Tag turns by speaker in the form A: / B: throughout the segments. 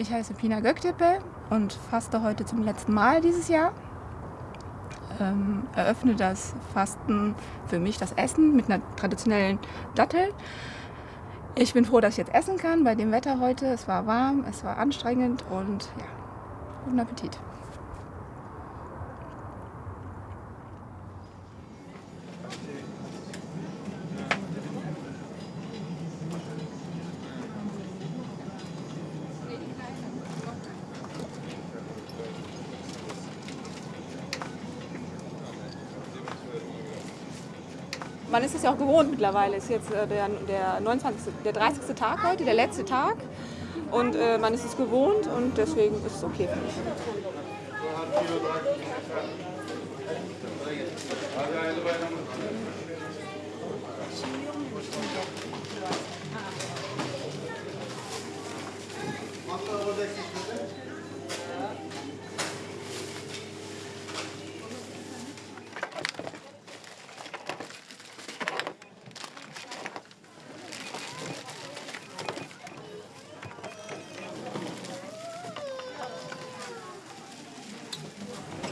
A: Ich heiße Pina Göktepe und faste heute zum letzten Mal dieses Jahr. Ähm, eröffne das Fasten für mich, das Essen, mit einer traditionellen Dattel. Ich bin froh, dass ich jetzt essen kann bei dem Wetter heute. Es war warm, es war anstrengend und ja, guten Appetit. Man ist es ja auch gewohnt mittlerweile. Ist jetzt äh, der, der, 29., der 30. Tag heute, der letzte Tag. Und äh, man ist es gewohnt und deswegen ist es okay für mich.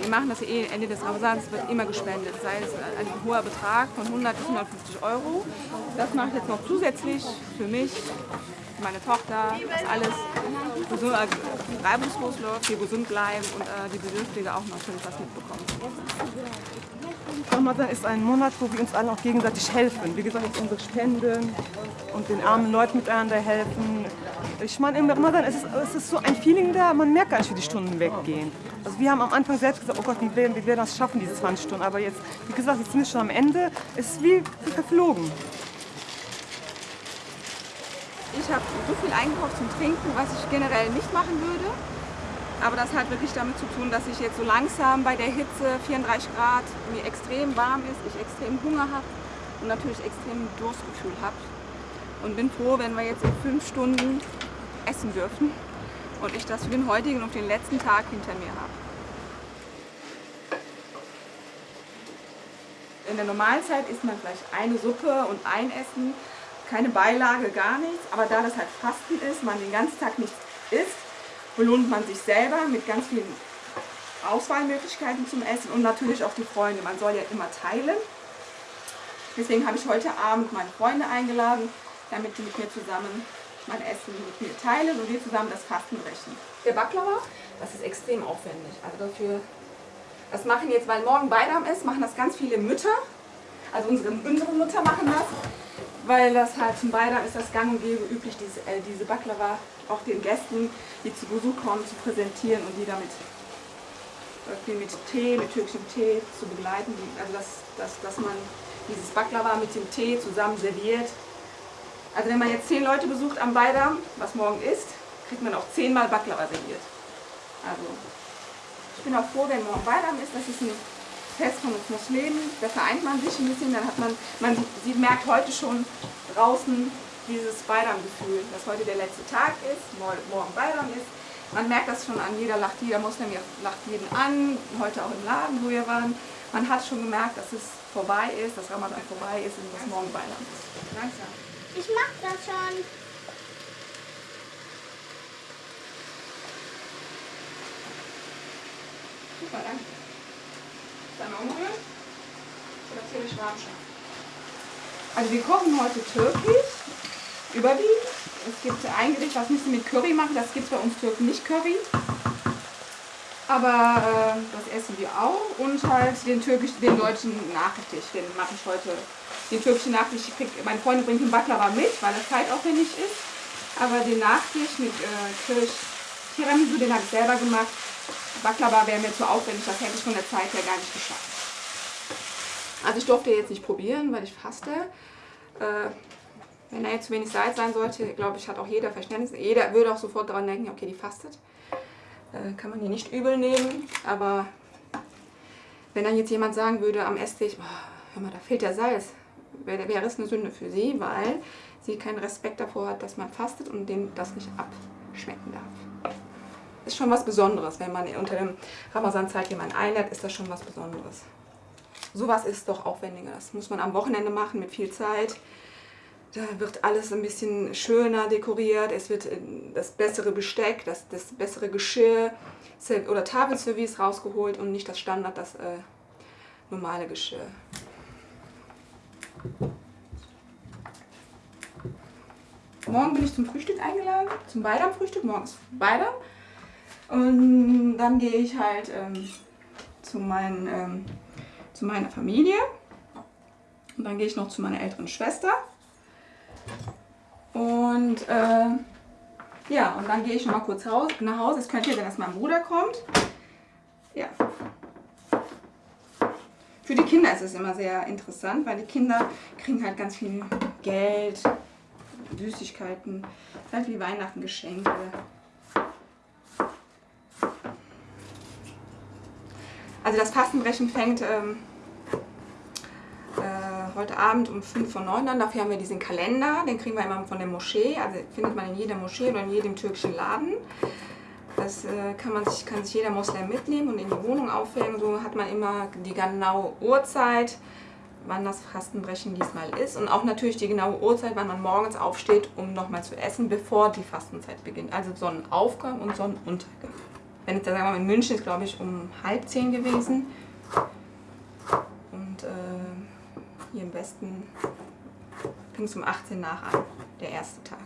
A: Wir machen das eh Ende des Ramadans, wird immer gespendet, sei es ein hoher Betrag von 100 bis 150 Euro. Das mache ich jetzt noch zusätzlich für mich, meine Tochter, dass alles gesund, äh, reibungslos läuft, wir gesund bleiben und äh, die Bedürftige auch natürlich was mitbekommen.
B: Ramadan ist ein Monat, wo wir uns allen auch gegenseitig helfen. Wie gesagt, jetzt unsere Spenden und den armen Leuten miteinander helfen. Ich meine, im Ramadan ist es, es ist so ein Feeling da, man merkt gar nicht, wie die Stunden weggehen. Also wir haben am Anfang selbst gesagt, oh Gott, wie werden, wir werden das schaffen, diese 20 Stunden. Aber jetzt, wie gesagt, jetzt sind wir schon am Ende. Es ist wie, wie verflogen.
A: Ich habe so viel eingekauft zum Trinken, was ich generell nicht machen würde. Aber das hat wirklich damit zu tun, dass ich jetzt so langsam bei der Hitze, 34 Grad, mir extrem warm ist, ich extrem Hunger habe und natürlich extrem Durstgefühl habe. Und bin froh, wenn wir jetzt in fünf Stunden essen dürfen und ich das für den heutigen und den letzten Tag hinter mir habe. In der Normalzeit isst man vielleicht eine Suppe und ein Essen, keine Beilage, gar nichts. Aber da das halt Fasten ist, man den ganzen Tag nichts isst, belohnt man sich selber mit ganz vielen Auswahlmöglichkeiten zum Essen und natürlich auch die Freunde. Man soll ja immer teilen. Deswegen habe ich heute Abend meine Freunde eingeladen, damit sie mit mir zusammen mein Essen mit mir teilen und wir zusammen das Fasten brechen. Der Baklava, das ist extrem aufwendig. Also dafür, das machen jetzt, weil morgen Beidam ist, machen das ganz viele Mütter. Also unsere, unsere Mütter machen das weil das halt zum Beidam ist das gang und gäbe üblich, diese, äh, diese Baklava auch den Gästen, die zu Besuch kommen, zu präsentieren und die damit mit Tee, mit türkischem Tee zu begleiten. Also dass, dass, dass man dieses Baklava mit dem Tee zusammen serviert. Also wenn man jetzt zehn Leute besucht am Beidam, was morgen ist, kriegt man auch zehnmal Baklava serviert. Also ich bin auch froh, wenn morgen Beidam ist. Das ist ein Fest von uns Muslimen, da vereint man sich ein bisschen, dann hat man, man sie merkt heute schon draußen dieses Bayram-Gefühl, dass heute der letzte Tag ist, morgen Bayram ist. Man merkt das schon an jeder lacht, jeder Muslim lacht jeden an, heute auch im Laden, wo wir waren. Man hat schon gemerkt, dass es vorbei ist, dass Ramadan vorbei ist und dass morgen Bayram ist.
C: Langsam. Ich mach das schon.
A: Super, danke. Dann umrühren. Und natürlich warm schaffen. Also wir kochen heute türkisch, überwiegend. Es gibt ein Gericht, was nicht mit Curry machen, das gibt es bei uns Türken nicht Curry. Aber äh, das essen wir auch und halt den türkisch, den deutschen Nachtisch, den mache ich heute. Den türkischen Nachtisch, ich krieg, meine Freundin bringt den Baklava mit, weil das zeitaufwendig ist. Aber den Nachtisch mit äh, Kirsch, Tiramisu, den habe ich selber gemacht. Baklava wäre mir zu aufwendig, das hätte ich von der Zeit her gar nicht geschafft. Also ich durfte jetzt nicht probieren, weil ich faste. Äh, wenn da jetzt zu wenig Salz sein sollte, glaube ich, hat auch jeder Verständnis. Jeder würde auch sofort daran denken, okay, die fastet. Äh, kann man hier nicht übel nehmen, aber wenn dann jetzt jemand sagen würde am Esstisch, oh, hör mal, da fehlt der Salz, wäre wär es eine Sünde für sie, weil sie keinen Respekt davor hat, dass man fastet und dem das nicht abschmecken darf ist schon was Besonderes. Wenn man unter dem Ramazan-Zeit jemanden einlädt, ist das schon was Besonderes. Sowas ist doch aufwendiger. Das muss man am Wochenende machen mit viel Zeit. Da wird alles ein bisschen schöner dekoriert, es wird äh, das bessere Besteck, das, das bessere Geschirr oder Tafelservice rausgeholt und nicht das Standard, das äh, normale Geschirr. Morgen bin ich zum Frühstück eingeladen, zum Beidam-Frühstück, morgens Beidam. Und dann gehe ich halt ähm, zu, meinen, ähm, zu meiner Familie. Und dann gehe ich noch zu meiner älteren Schwester. Und äh, ja, und dann gehe ich noch mal kurz raus, nach Hause. Es könnte ja sein, dass mein Bruder kommt. Ja. Für die Kinder ist es immer sehr interessant, weil die Kinder kriegen halt ganz viel Geld, Süßigkeiten, ist halt wie Weihnachten Geschenke. Also das Fastenbrechen fängt ähm, äh, heute Abend um 5 vor 9 an. Dafür haben wir diesen Kalender, den kriegen wir immer von der Moschee. Also findet man in jeder Moschee oder in jedem türkischen Laden. Das äh, kann, man sich, kann sich jeder Moslem mitnehmen und in die Wohnung aufhängen. So hat man immer die genaue Uhrzeit, wann das Fastenbrechen diesmal ist. Und auch natürlich die genaue Uhrzeit, wann man morgens aufsteht, um nochmal zu essen, bevor die Fastenzeit beginnt. Also Sonnenaufgang und Sonnenuntergang. Wenn da sagen wir mal in München ist, glaube ich, um halb zehn gewesen. Und äh, hier im Westen fing es um 18 nach an, der erste Tag.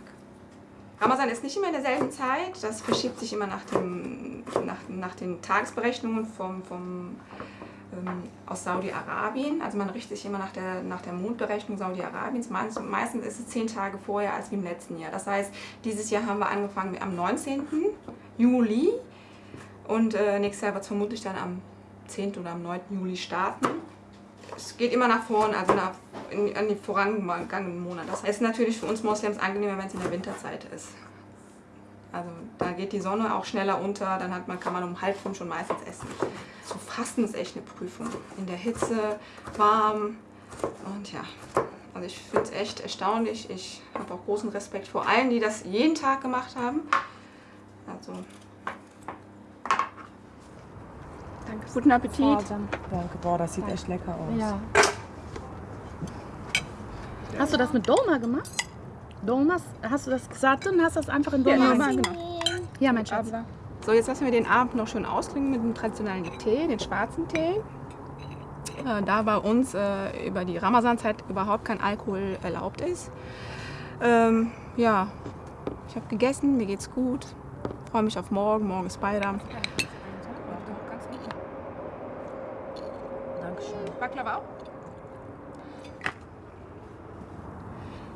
A: Ramazan ist nicht immer in derselben Zeit, das verschiebt sich immer nach, dem, nach, nach den Tagesberechnungen vom, vom, ähm, aus Saudi-Arabien. Also man richtet sich immer nach der, nach der Mondberechnung Saudi-Arabiens. Meistens ist es zehn Tage vorher als wie im letzten Jahr. Das heißt, dieses Jahr haben wir angefangen am 19. Juli und äh, nächstes Jahr wird es vermutlich dann am 10. oder am 9. Juli starten. Es geht immer nach vorn, also nach, in, an die vorangegangenen Monate. Das ist natürlich für uns Moslems angenehmer, wenn es in der Winterzeit ist. Also da geht die Sonne auch schneller unter, dann hat man, kann man um halb fünf schon meistens essen. So Fasten ist echt eine Prüfung. In der Hitze, warm und ja. Also ich finde es echt erstaunlich. Ich habe auch großen Respekt vor allen, die das jeden Tag gemacht haben. Also
D: Danke.
A: guten Appetit.
B: Danke, boah, das sieht echt lecker aus.
D: Ja. Hast du das mit Doma gemacht? Domas, hast du das gesagt und hast das einfach in Doma
A: Ja,
D: gemacht? Ja, mein Schatz.
A: So, jetzt lassen wir den Abend noch schön austrinken mit dem traditionellen Tee, den schwarzen Tee. Äh, da bei uns äh, über die Ramazanzeit überhaupt kein Alkohol erlaubt ist. Ähm, ja, ich habe gegessen, mir geht's gut. Freue mich auf morgen. Morgen ist Bayram. Baklava auch?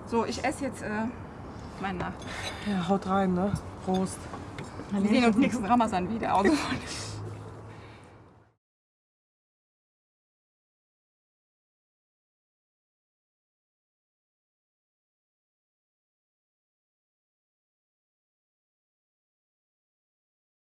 A: So, ich esse jetzt äh, meinen Nacht.
B: Ja, haut rein, ne? Prost.
A: Wir sehen uns nächsten Ramazan wieder. Also,